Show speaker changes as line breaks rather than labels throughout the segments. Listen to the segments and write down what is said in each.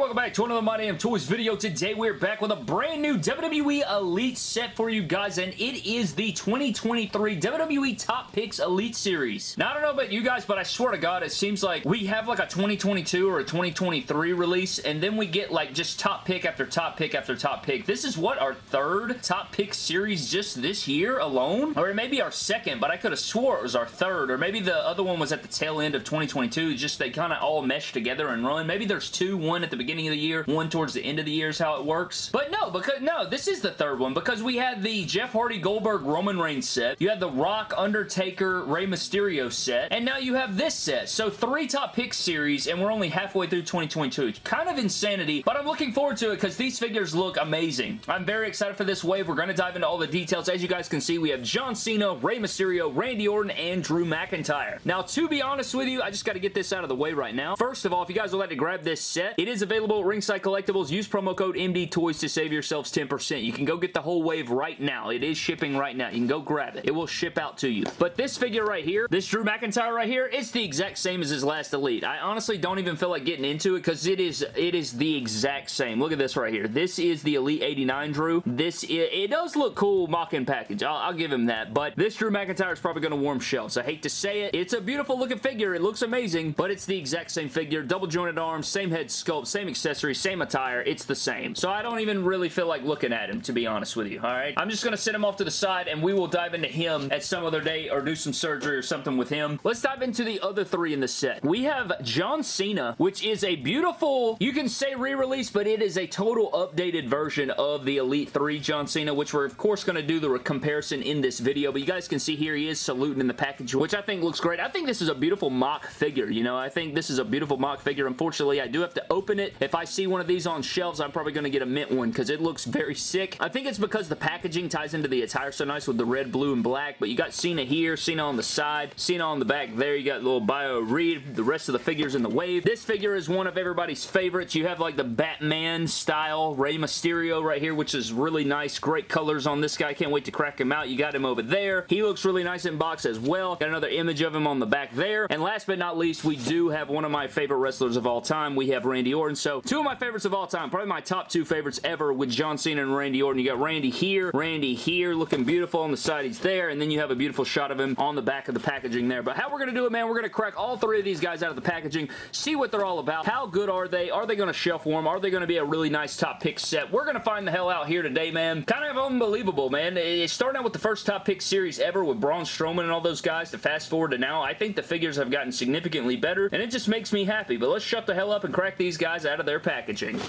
welcome back to another My Damn Toys video. Today we're back with a brand new WWE Elite set for you guys, and it is the 2023 WWE Top Picks Elite Series. Now, I don't know about you guys, but I swear to God, it seems like we have like a 2022 or a 2023 release, and then we get like just top pick after top pick after top pick. This is what, our third top pick series just this year alone? Or maybe our second, but I could have swore it was our third, or maybe the other one was at the tail end of 2022, just they kind of all mesh together and run. Maybe there's two, one at the beginning of the year, one towards the end of the year is how it works. But no, because no, this is the third one because we had the Jeff Hardy Goldberg Roman Reigns set. You had the Rock Undertaker Rey Mysterio set. And now you have this set. So three top picks series and we're only halfway through 2022. Kind of insanity, but I'm looking forward to it because these figures look amazing. I'm very excited for this wave. We're going to dive into all the details. As you guys can see, we have John Cena, Rey Mysterio, Randy Orton, and Drew McIntyre. Now, to be honest with you, I just got to get this out of the way right now. First of all, if you guys would like to grab this set, it is available at Ringside Collectibles. Use promo code MD Toys to save yourselves 10%. You can go get the whole wave right now. It is shipping right now. You can go grab it. It will ship out to you. But this figure right here, this Drew McIntyre right here, it's the exact same as his last Elite. I honestly don't even feel like getting into it because it is it is the exact same. Look at this right here. This is the Elite 89 Drew. This it, it does look cool mock-in package. I'll, I'll give him that. But this Drew McIntyre is probably going to warm shelves. I hate to say it. It's a beautiful looking figure. It looks amazing, but it's the exact same figure. Double jointed arms, same head sculpt, same accessories, same attire. It's the same. So I don't even really feel like looking at him, to be honest with you, alright? I'm just going to set him off to the side, and we will dive into him at some other day or do some surgery or something with him. Let's dive into the other three in the set. We have John Cena, which is a beautiful, you can say re-release, but it is a total updated version of the Elite 3 John Cena, which we're of course going to do the comparison in this video, but you guys can see here he is saluting in the package, which I think looks great. I think this is a beautiful mock figure, you know? I think this is a beautiful mock figure. Unfortunately, I do have to open it. If I see one of these on shelves, I'm probably going to get a mint one because it looks very sick. I think it's because the packaging ties into the attire so nice with the red, blue, and black, but you got Cena here, Cena on the side, Cena on the back there. You got little bio read, the rest of the figures in the wave. This figure is one of everybody's favorites. You have like the Batman style Rey Mysterio right here, which is really nice. Great colors on this guy. Can't wait to crack him out. You got him over there. He looks really nice in box as well. Got another image of him on the back there. And last but not least, we do have one of my favorite wrestlers of all time. We have Randy Orton. So two of my favorites of all time. Probably my top two favorites ever with John Cena and Randy Orton. You got Randy here, Randy here, looking beautiful on the side. He's there. And then you have a beautiful shot of him on the back of the packaging there. But how we're going to do it, man, we're going to crack all three of these guys out of the packaging, see what they're all about. How good are they? Are they going to shelf warm? Are they going to be a really nice top pick set? We're going to find the hell out here today, man. Kind of unbelievable, man. It's starting out with the first top pick series ever with Braun Strowman and all those guys to fast forward to now. I think the figures have gotten significantly better, and it just makes me happy. But let's shut the hell up and crack these guys out of their packaging.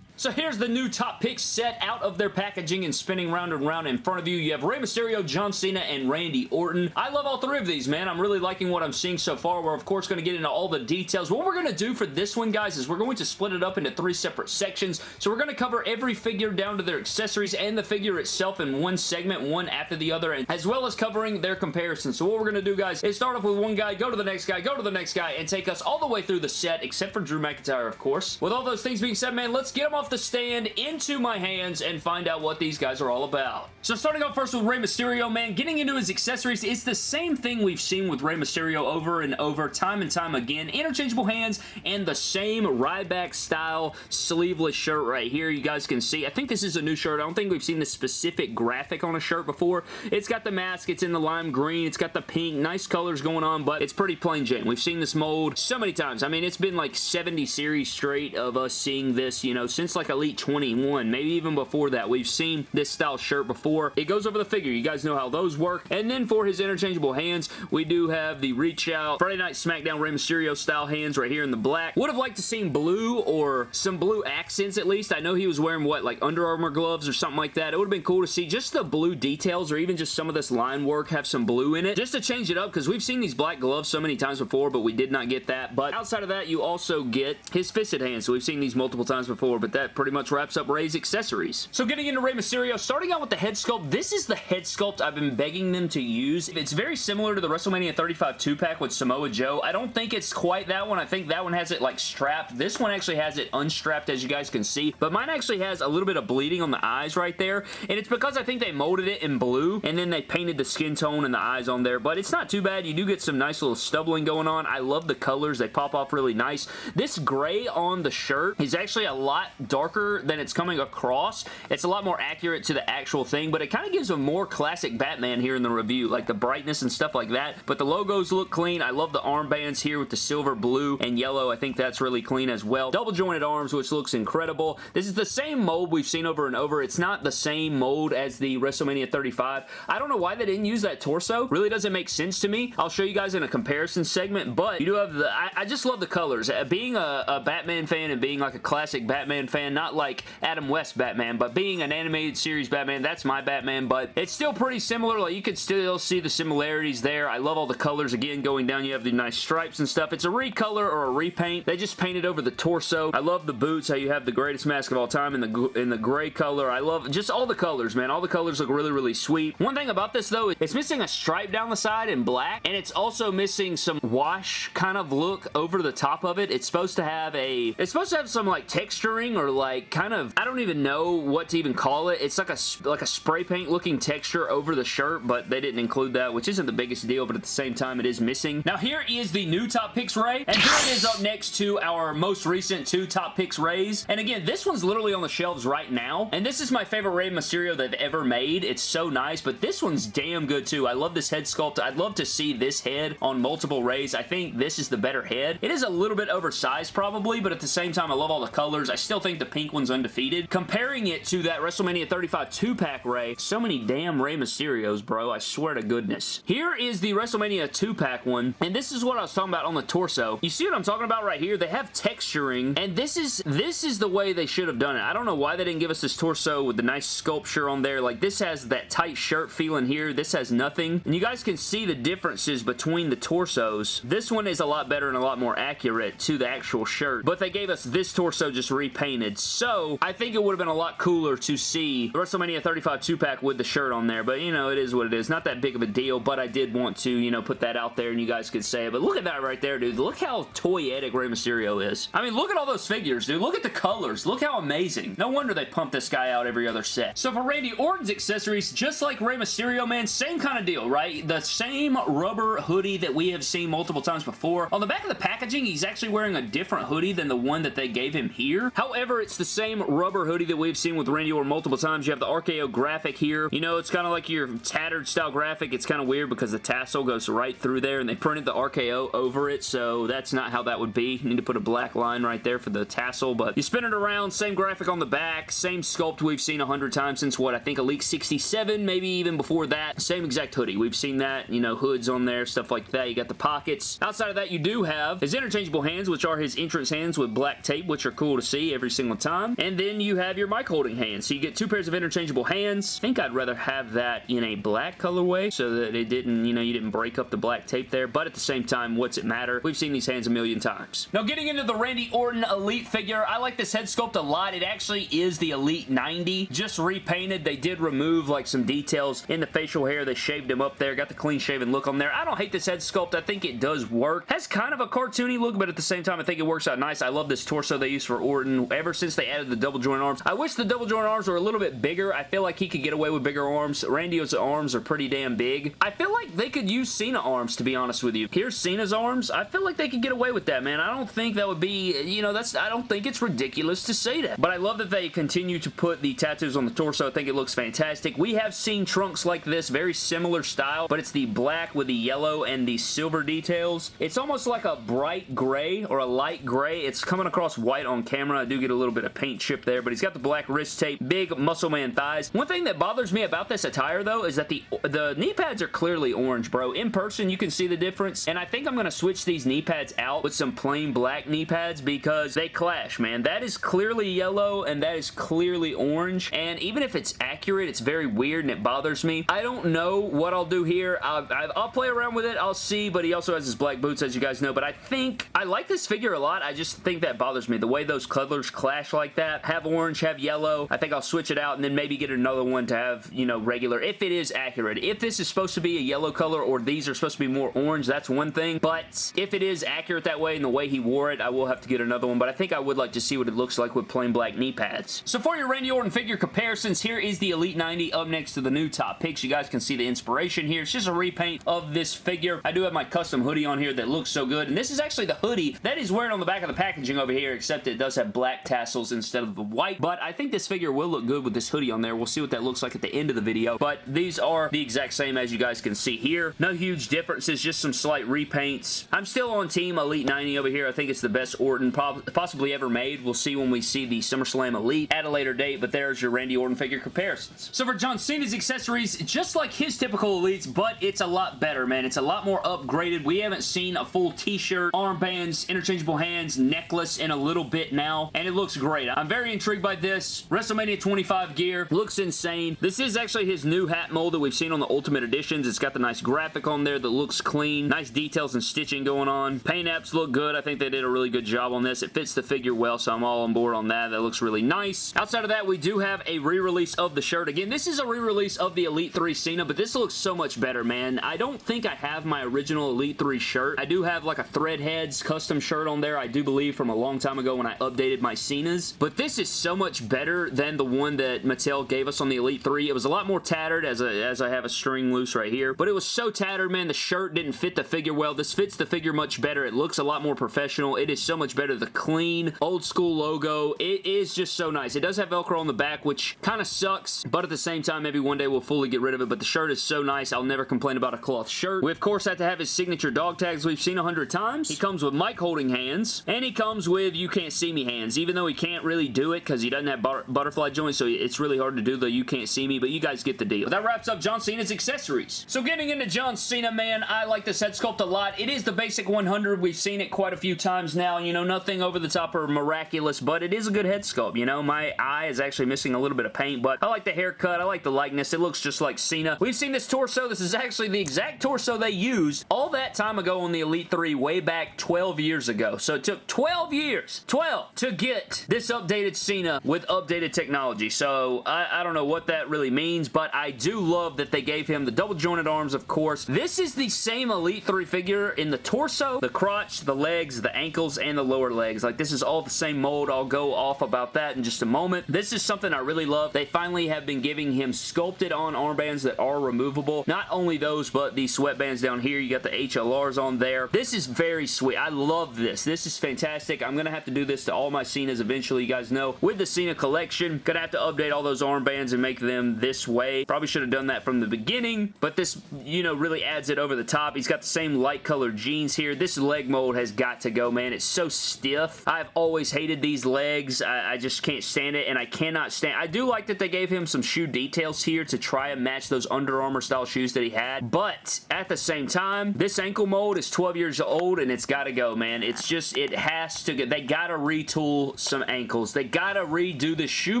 So here's the new top picks set out of their packaging and spinning round and round in front of you. You have Rey Mysterio, John Cena, and Randy Orton. I love all three of these, man. I'm really liking what I'm seeing so far. We're, of course, going to get into all the details. What we're going to do for this one, guys, is we're going to split it up into three separate sections. So we're going to cover every figure down to their accessories and the figure itself in one segment, one after the other, and as well as covering their comparisons. So what we're going to do, guys, is start off with one guy, go to the next guy, go to the next guy, and take us all the way through the set, except for Drew McIntyre, of course. With all those things being said, man, let's get them off the stand into my hands and find out what these guys are all about. So starting off first with Rey Mysterio, man, getting into his accessories, it's the same thing we've seen with Rey Mysterio over and over, time and time again. Interchangeable hands and the same Ryback style sleeveless shirt right here. You guys can see. I think this is a new shirt. I don't think we've seen this specific graphic on a shirt before. It's got the mask. It's in the lime green. It's got the pink. Nice colors going on, but it's pretty plain Jane. We've seen this mold so many times. I mean, it's been like 70 series straight of us seeing this, you know, since like Elite 21. Maybe even before that. We've seen this style shirt before. It goes over the figure. You guys know how those work. And then for his interchangeable hands, we do have the reach out Friday Night SmackDown Rey Mysterio style hands right here in the black. Would have liked to seen blue or some blue accents at least. I know he was wearing what, like Under Armour gloves or something like that. It would have been cool to see just the blue details or even just some of this line work have some blue in it just to change it up because we've seen these black gloves so many times before but we did not get that. But outside of that, you also get his fisted hands. So we've seen these multiple times before but that pretty much wraps up Rey's accessories. So getting into Rey Mysterio, starting out with the head sculpt, this is the head sculpt I've been begging them to use. It's very similar to the WrestleMania 35 2-pack with Samoa Joe. I don't think it's quite that one. I think that one has it like strapped. This one actually has it unstrapped as you guys can see, but mine actually has a little bit of bleeding on the eyes right there, and it's because I think they molded it in blue, and then they painted the skin tone and the eyes on there, but it's not too bad. You do get some nice little stubbling going on. I love the colors. They pop off really nice. This gray on the shirt is actually a lot darker than it's coming across. It's a lot more accurate to the actual thing, but it kind of gives a more classic Batman here in the review, like the brightness and stuff like that, but the logos look clean. I love the armbands here with the silver, blue, and yellow. I think that's really clean as well. Double jointed arms, which looks incredible. This is the same mold we've seen over and over. It's not the same mold as the WrestleMania 35. I don't know why they didn't use that torso. Really doesn't make sense to me. I'll show you guys in a comparison segment, but you do have the... I, I just love the colors. Uh, being a, a Batman fan and being like a classic Batman fan, not like Adam West Batman, but being an animated series Batman, that's my Batman, but it's still pretty similar. Like, you could still see the similarities there. I love all the colors. Again, going down, you have the nice stripes and stuff. It's a recolor or a repaint. They just painted over the torso. I love the boots, how you have the greatest mask of all time in the, in the gray color. I love just all the colors, man. All the colors look really, really sweet. One thing about this, though, it's missing a stripe down the side in black, and it's also missing some wash kind of look over the top of it. It's supposed to have a... It's supposed to have some, like, texturing or, like, kind of... I don't even know what to even call it. It's like a, like a spray paint looking texture over the shirt, but they didn't include that, which isn't the biggest deal, but at the same time, it is missing. Now, here is the new Top Picks Rey, and here it is up next to our most recent two Top Picks Reys. And again, this one's literally on the shelves right now, and this is my favorite Rey Mysterio they've ever made. It's so nice, but this one's damn good too. I love this head sculpt. I'd love to see this head on multiple Reys. I think this is the better head. It is a little bit oversized probably, but at the same time, I love all the colors. I still think the pink one's undefeated. Comparing it to that WrestleMania 35 2-pack Rey, so many damn Rey Mysterios, bro. I swear to goodness. Here is the WrestleMania 2-pack one, and this is what I was talking about on the torso. You see what I'm talking about right here? They have texturing, and this is this is the way they should have done it. I don't know why they didn't give us this torso with the nice sculpture on there. Like, this has that tight shirt feeling here. This has nothing. And you guys can see the differences between the torsos. This one is a lot better and a lot more accurate to the actual shirt, but they gave us this torso just repainted. So, I think it would have been a lot cooler to see WrestleMania 35 2-pack with the shirt on there, but, you know, it is what it is. Not that big of a deal, but I did want to, you know, put that out there and you guys could say it. But look at that right there, dude. Look how toyetic Rey Mysterio is. I mean, look at all those figures, dude. Look at the colors. Look how amazing. No wonder they pump this guy out every other set. So for Randy Orton's accessories, just like Rey Mysterio, man, same kind of deal, right? The same rubber hoodie that we have seen multiple times before. On the back of the packaging, he's actually wearing a different hoodie than the one that they gave him here. However, it's the same rubber hoodie that we've seen with Randy Orton multiple times. You have the RKO graphic here. You know, it's kind of like your tattered style graphic. It's kind of weird because the tassel goes right through there and they printed the RKO over it, so that's not how that would be. You need to put a black line right there for the tassel, but you spin it around, same graphic on the back, same sculpt we've seen a hundred times since what, I think Elite 67, maybe even before that. Same exact hoodie. We've seen that, you know, hoods on there, stuff like that. You got the pockets. Outside of that, you do have his interchangeable hands, which are his entrance hands with black tape, which are cool to see every single time. And then you have your mic holding hands. So you get two pairs of interchangeable hands. I think I'd rather have that in a black colorway so that it didn't, you know, you didn't break up the black tape there. But at the same time, what's it matter? We've seen these hands a million times. Now, getting into the Randy Orton Elite figure, I like this head sculpt a lot. It actually is the Elite 90, just repainted. They did remove like some details in the facial hair. They shaved him up there, got the clean shaven look on there. I don't hate this head sculpt. I think it does work. Has kind of a cartoony look, but at the same time, I think it works out nice. I love this torso they used for Orton ever since they added the double joint arms. I wish the double joint arms were a little bit bigger. I feel like he could get away with bigger arms. Randy's arms are pretty damn big. I feel like they could use Cena arms, to be honest with you. Here's Cena's arms. I feel like they could get away with that, man. I don't think that would be, you know, that's, I don't think it's ridiculous to say that. But I love that they continue to put the tattoos on the torso. I think it looks fantastic. We have seen trunks like this, very similar style, but it's the black with the yellow and the silver details. It's almost like a bright gray or a light gray. It's coming across white on camera. I do get a little bit of paint chip there, but he's got the black wrist tape, big muscle man thighs. One thing that bothers me about this attire, though, is that the, the knee pads are clearly orange, bro. In person, you can see the difference, and I think I'm going to switch these knee pads out with some plain black knee pads because they clash, man. That is clearly yellow, and that is clearly orange, and even if it's accurate, it's very weird, and it bothers me. I don't know what I'll do here. I'll, I'll play around with it. I'll see, but he also has his black boots, as you guys know, but I think I like this figure a lot. I just think that bothers me. The way those colors clash like that. Have orange, have yellow. I think I'll switch it out and then maybe get another one to have, you know, regular, if it is accurate. If this is supposed to be a yellow color or these are supposed to be more orange, that's one thing. But if it is accurate that way and the way he wore it, I will have to get another one. But I think I would like to see what it looks like with plain black knee pads. So for your Randy Orton figure comparisons, here is the Elite 90 up next to the new top picks. You guys can see the inspiration here. It's just a repaint of this figure. I do have my custom hoodie on here that looks so good. And this is actually the hoodie that is wearing on the back of the packaging over here, except it does have black tassels instead of the white. But I think this figure will look good with this hoodie on there. We'll see what that looks like at the end of the video. But these are the exact same as you guys can see here. No huge differences, just some slight repaints. I'm still on Team Elite 90 over here. I think it's the best Orton possibly ever made. We'll see when we see the SummerSlam Elite at a later date, but there's your Randy Orton figure comparisons. So for John Cena's accessories, just like his typical Elites, but it's a lot better, man. It's a lot more upgraded. We haven't seen a full t-shirt, armbands, interchangeable hands, necklace in a little bit now, and it looks great. I'm very intrigued by this. WrestleMania 25 gear looks insane. This is actually his new hat mold that we've seen on the Ultimate Editions. It's got the nice graphic on there that looks clean. Nice details and stitching going on. Paint apps look good. I think they did a really good job on this. It fits the figure well, so I'm all on board on that. That looks really nice. Outside of that, we do have a re-release of the shirt. Again, this is a re-release of the Elite 3 Cena, but this looks so much better, man. I don't think I have my original Elite 3 shirt. I do have like a Threadheads custom shirt on there, I do believe, from a long time ago when I updated my Cenas. But this is so much better than the one that Mattel gave us on the Elite 3. It was a lot more tattered as, a, as I have a string loose right here, but it was so tattered, man. The shirt didn't fit the figure well. This fits the figure much better. It looks a lot more professional. It is so much better. The clean, old school logo. It is just so nice. It does have Velcro on the back, which kind of sucks, but at the same time, maybe one day we'll fully get rid of it, but the shirt is so nice. I'll never complain about a cloth shirt. We, of course, have to have his signature dog tags we've seen a hundred times. He comes with mic holding hands, and he comes with you can't see me hands, even though he can't really do it because he doesn't have but butterfly joints, so it's really hard to do the you can't see me, but you guys get the deal. That wraps up John Cena's accessories. So getting into John Cena, man, I like this head sculpt a lot. It is the basic 100. We've seen it quite a few times now. You know, nothing over the top or miraculous, but it is a good head sculpt. You know, my eye is actually missing a little bit of paint, but I like the haircut. I like the likeness. It looks just like Cena. We've seen this torso. This is actually the exact torso they used all that time ago on the Elite 3 way back 12 years ago. So it took 12 years, 12, to get this updated Cena with updated technology. So I, I don't know what that really means, but I do love that they gave him the double jointed arms, of course. This is the same Elite 3 figure in the torso, the crotch, the legs, the ankles, and the lower legs. Like, this is all the same mold. I'll go off about that in just a moment. This is something I really love. They finally have been giving him sculpted on armbands that are removable. Not only those, but these sweatbands down here. You got the HLRs on there. This is very sweet. I love this. This is fantastic. I'm going to have to do this to all my Cenas eventually, you guys know. With the Cena collection, to have to update all those armbands and make them this way. Probably should have done that from the beginning, but this, you know, really adds it over the top. He's got the same light colored jeans here. This leg mold has got to go, man. It's so stiff. I've always hated these legs. I, I just can't stand it, and I cannot stand... I do like that they gave him some shoe details here to try and match those Under Armour style shoes that he had, but at the same time, this ankle mold is 12 years old, and it's got to go, man. It's just, it has to go. They got to retool some ankles. They got to redo the shoe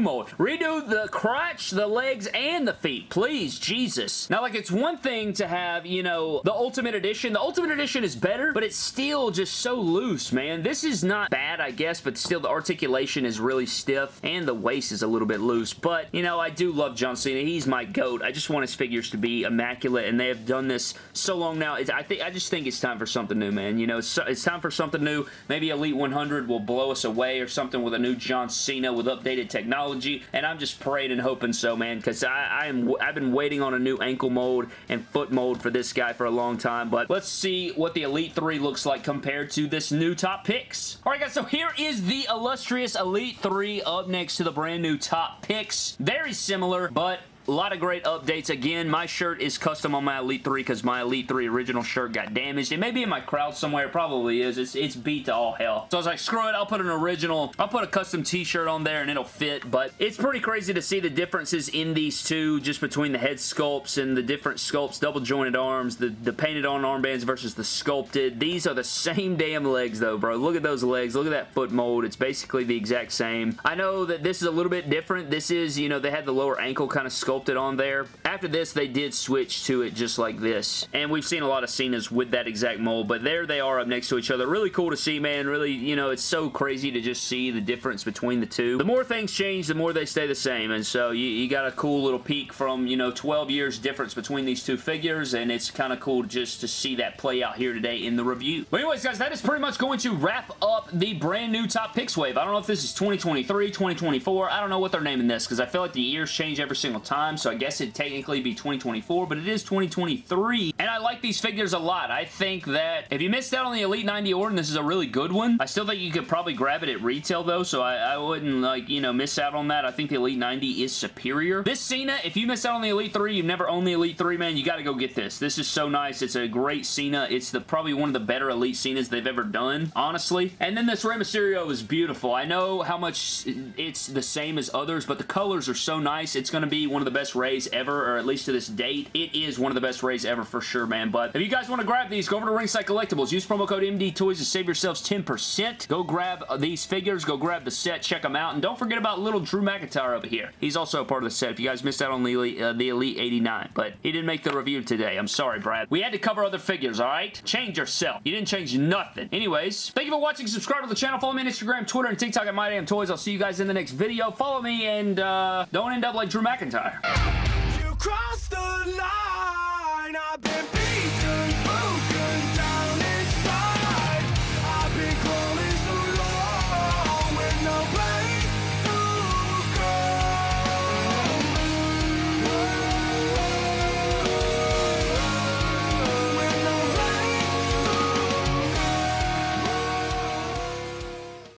mold. Redo the crotch, the legs, and the feet. Please, Jesus. Now, like, it's one thing to have, you know, the Ultimate Edition. The Ultimate Edition is better, but it's still just so loose, man. This is not bad, I guess, but still the articulation is really stiff, and the waist is a little bit loose, but, you know, I do love John Cena. He's my GOAT. I just want his figures to be immaculate, and they have done this so long now. It's, I think I just think it's time for something new, man. You know, it's, it's time for something new. Maybe Elite 100 will blow us away or something with a new John Cena with updated technology, and I'm just praying and hoping so, man, because I, I am, I've been waiting on a new ankle mold and foot mold for this guy for a long time, but let's see what the Elite 3 looks like compared to this new top picks. Alright guys, so here is the illustrious Elite 3 up next to the brand new top picks. Very similar, but a lot of great updates. Again, my shirt is custom on my Elite 3 because my Elite 3 original shirt got damaged. It may be in my crowd somewhere. It probably is. It's, it's beat to all hell. So I was like, screw it. I'll put an original. I'll put a custom t-shirt on there and it'll fit. But it's pretty crazy to see the differences in these two just between the head sculpts and the different sculpts, double jointed arms, the, the painted on armbands versus the sculpted. These are the same damn legs though, bro. Look at those legs. Look at that foot mold. It's basically the exact same. I know that this is a little bit different. This is, you know, they had the lower ankle kind of sculpt sculpted on there. After this, they did switch to it just like this. And we've seen a lot of Cena's with that exact mold, but there they are up next to each other. Really cool to see, man. Really, you know, it's so crazy to just see the difference between the two. The more things change, the more they stay the same, and so you, you got a cool little peek from, you know, 12 years difference between these two figures, and it's kind of cool just to see that play out here today in the review. But anyways, guys, that is pretty much going to wrap up the brand new Top Picks wave. I don't know if this is 2023, 2024. I don't know what they're naming this, because I feel like the years change every single time, so I guess it'd technically be 2024, but it is 2023, and I like these figures a lot. I think that if you missed out on the Elite 90 Orton, this is a really good one. I still think you could probably grab it at retail, though, so I, I wouldn't, like, you know, miss out on that. I think the Elite 90 is superior. This Cena, if you missed out on the Elite 3, you've never owned the Elite 3, man, you gotta go get this. This is so nice. It's a great Cena. It's the probably one of the better Elite Cenas they've ever done, honestly. And then this Rey Mysterio is beautiful. I know how much it's the same as others, but the colors are so nice. It's gonna be one of the best Reys ever, or at least to this date. It is one of the best Reys ever for sure, man. But if you guys want to grab these, go over to Ringside Collectibles. Use promo code MD Toys to save yourselves 10%. Go grab these figures. Go grab the set. Check them out. And don't forget about little Drew McIntyre over here. He's also a part of the set if you guys missed out on the Elite, uh, the Elite 89. But he didn't make the review today. I'm sorry, Brad. We had to cover other figures, alright? Change yourself. You didn't change nothing. Anyways, thank you for watching. Subscribe to the channel. Follow me on Instagram, Twitter, and TikTok at MyDamnToys. I'll see you guys in the next video. Follow me and uh, don't end up like Drew McIntyre. You crossed the line.